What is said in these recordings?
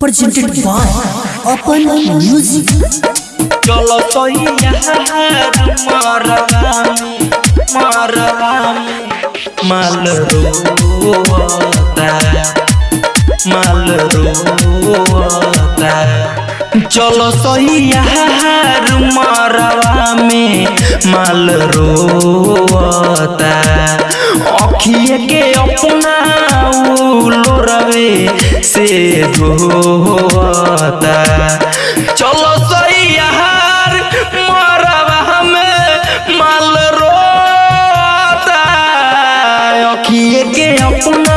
presented by Open Music. चलो तो यार मरवामी मरवामी माल रोता माल रोता चलो सैया में माल रोता अखिए के अपना लोरवे से धोता चलो अखिए के अपना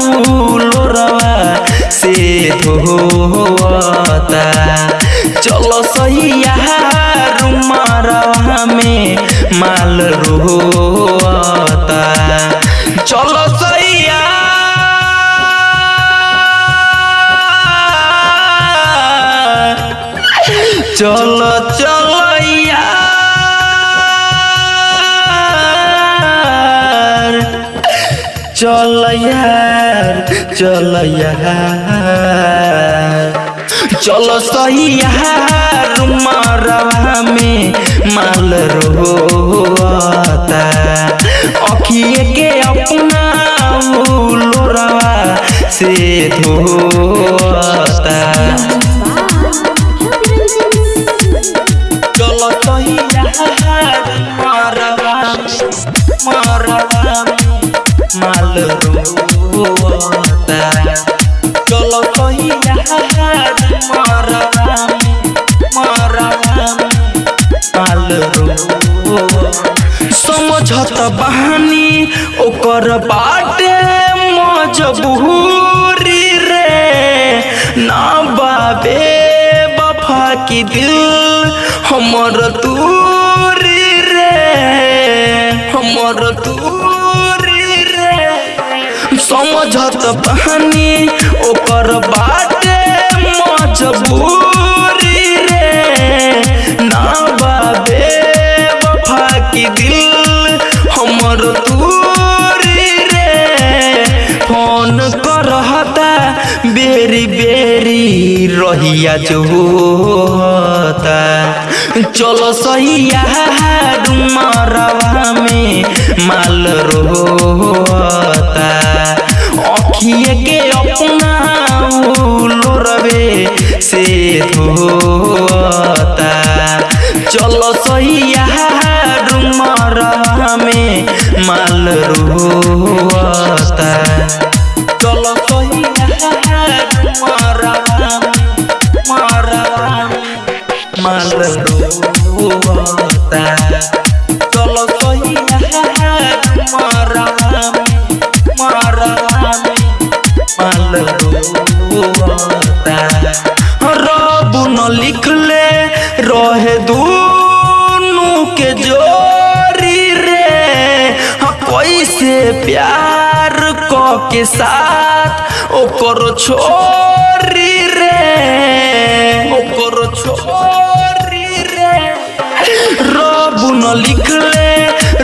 लोरवा से धोता। चलो सही मरवा में माल रोता। चलो चलो चलो यार, चल यार। चलो सही यार मरवा में माल रोता। अखिए के अपना से धोता। हमर दूरी रे। समझत बहानी, ओकर बाटे मजबूरी रे। ना बाबे वफा की दिल हमर दूरी रे। फ़ोन करहता, बेरी बेरी रहिया जो होता। चलो सही डुमरवा मरवा में माल रोता अखिए के अपना लोरवे से धोता। चलो सही रब न लिखले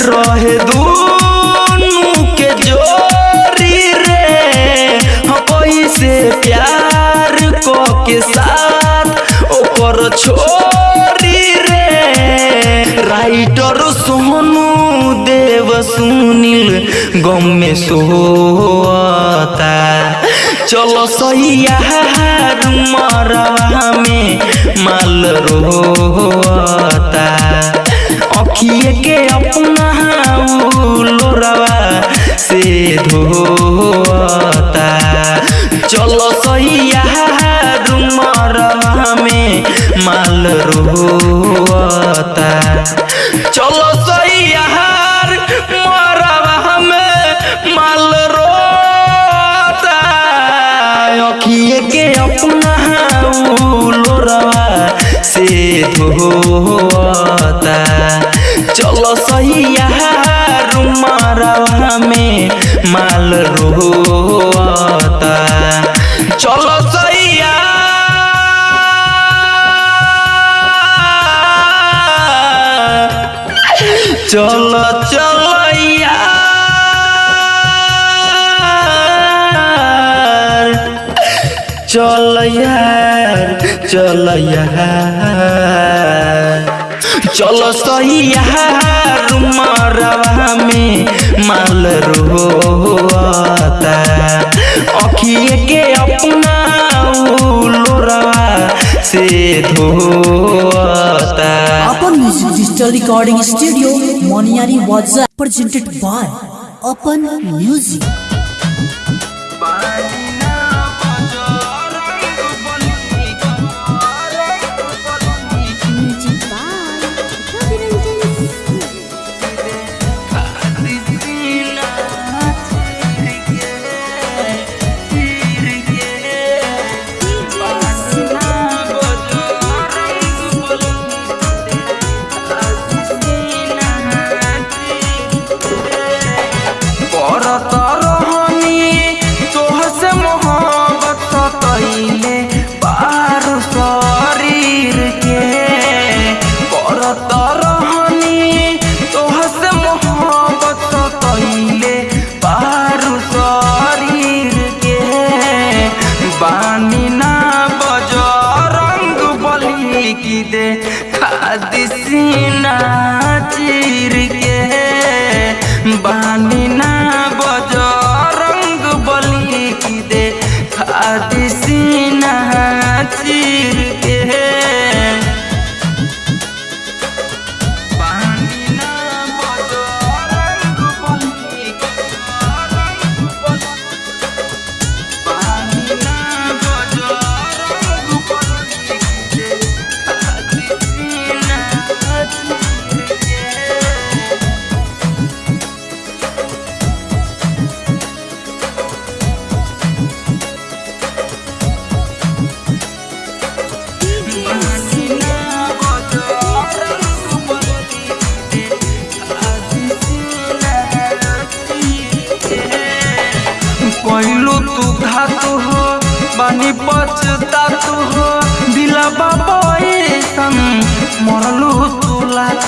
रहे दूनु के जोरी रे। हाँ, कैसे प्यार क के साथ ओकर छोरी रे। राइटर सोनू देव सुनील गम में सोता चलो यार मरवा में माल रोता अखिए के अपना लोरवा से धोता। चलो सही यार मरवा में माल रोता। चलो सही मरवा में माल रोता। के अपना लोरवा से धोता। सहिया में माल रोता। चलो सैया चलो चलो चल यार चल यार। चलो सही रुमारा में माल रो अखिए के अपना लोरा से अपन music digital recording studio Moniyari was presented by अपन म्यूज़िक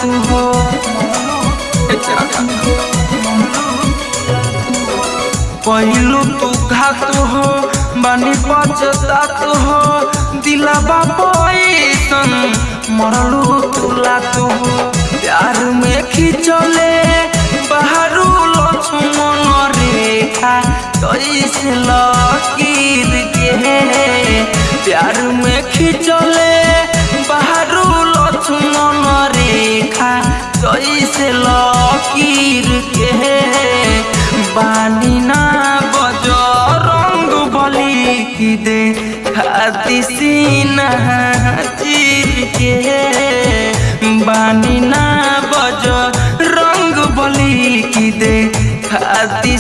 लातू हो तू घात हो, बानी पछता तू हो, दिला बाबा ऐसन, मरलू तू लातू हो। प्यार में खिंचले, बाहरू लक्ष्मण रेखा कैसे लकीर के प्यार में खिंचले, बाहरू लक्ष्मण रेखा कैसे लकीर के बानी ना बज रंग बली की दे खाती सीना चीर के बानी ना बज रंग बली की दे खाती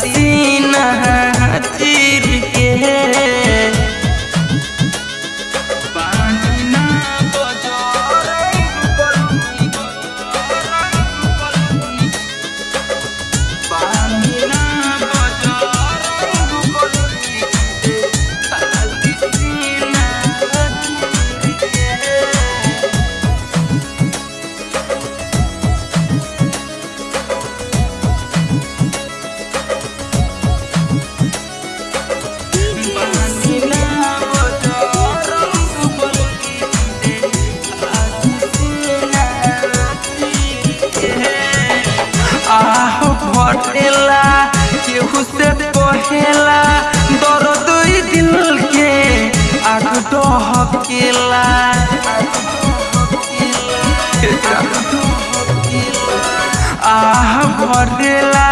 भरेला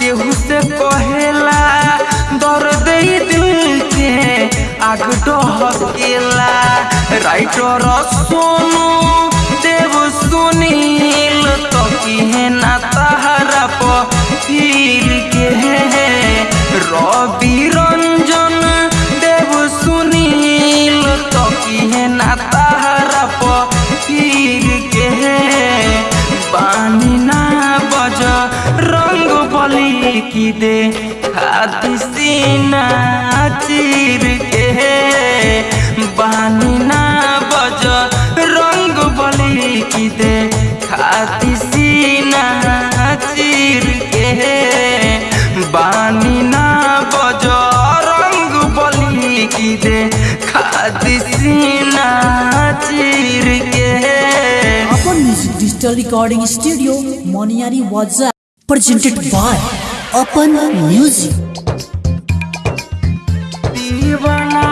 केहू से कहेला दर्द ई दिल के आग डहकेला राइटर सोनू देव सुनील तो किहे ना ताहरा रिकॉर्डिंग स्टूडियो मोनियारी वाजा presented by upon music We're not.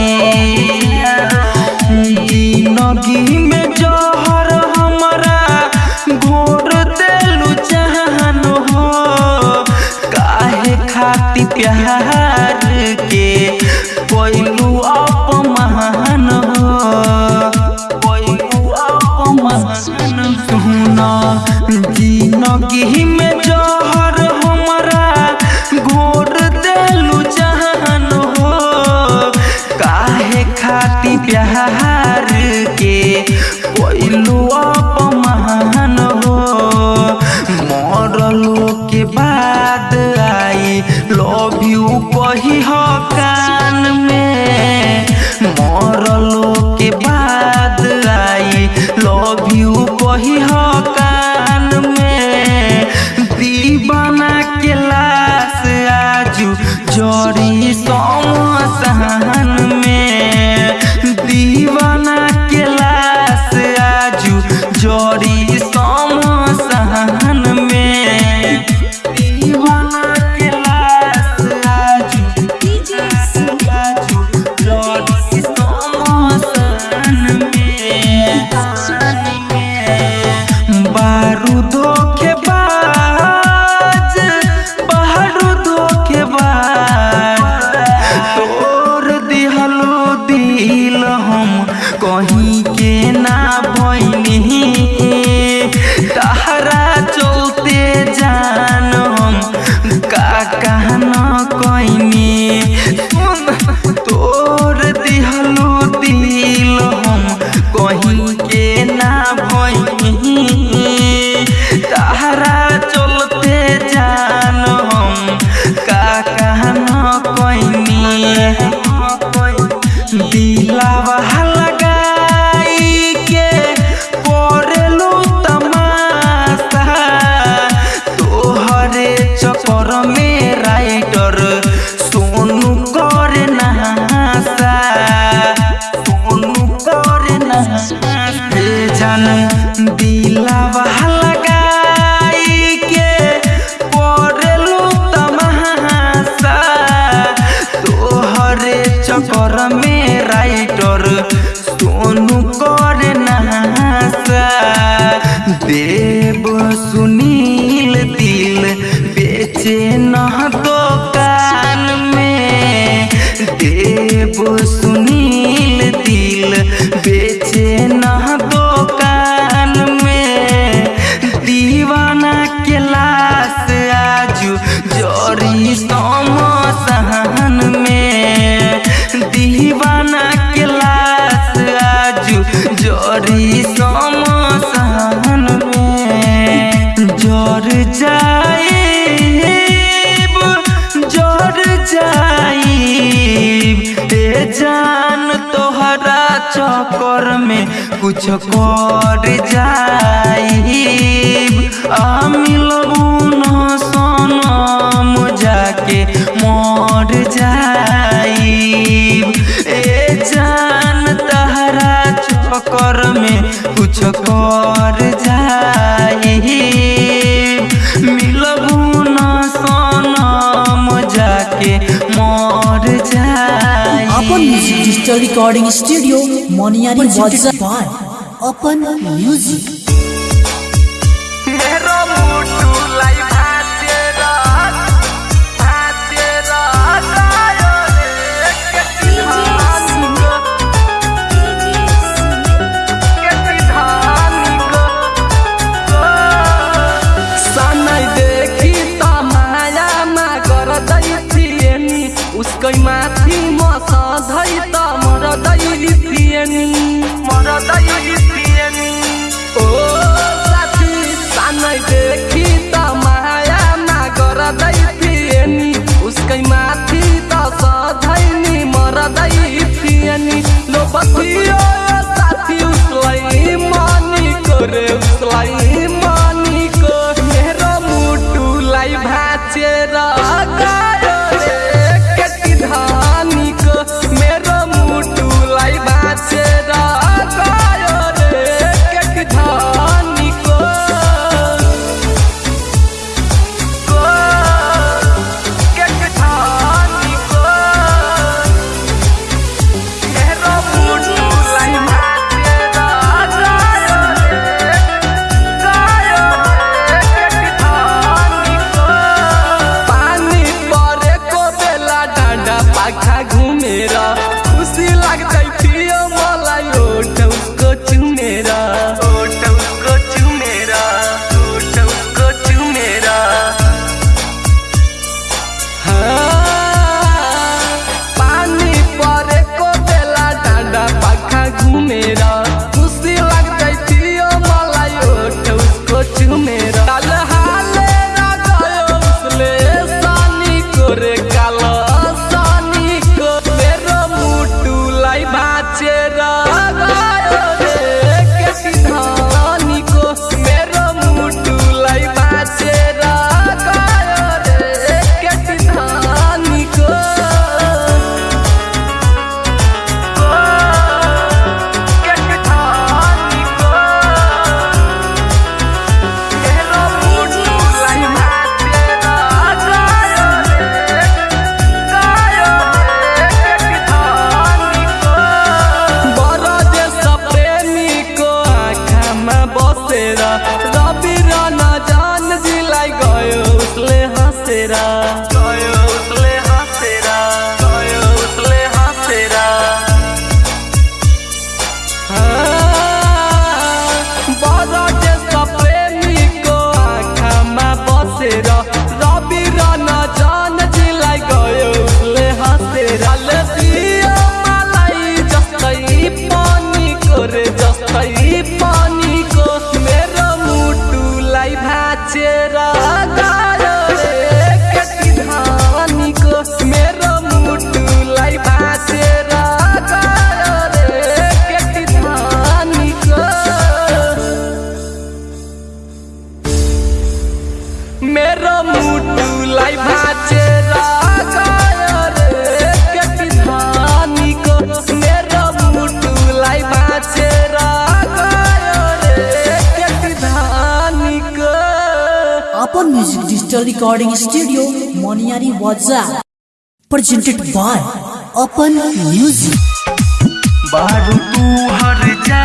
Love you कही कान में मरल por mí. कुछ कर जा recording studio Moniari Wazza Bar. Open music. देखि त माया नगर्दै थिए नि उसकै माथि त सधैँ नि मर्दै थिए नि लोपथियो साथी उसलाई मनी कोरेउ music digital recording studio Moniyari वाजा प्रेजेंटेड बाय अपन म्यूज़िक बारू तू हर जा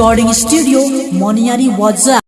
जाई अपन म्युजिक डिजिटल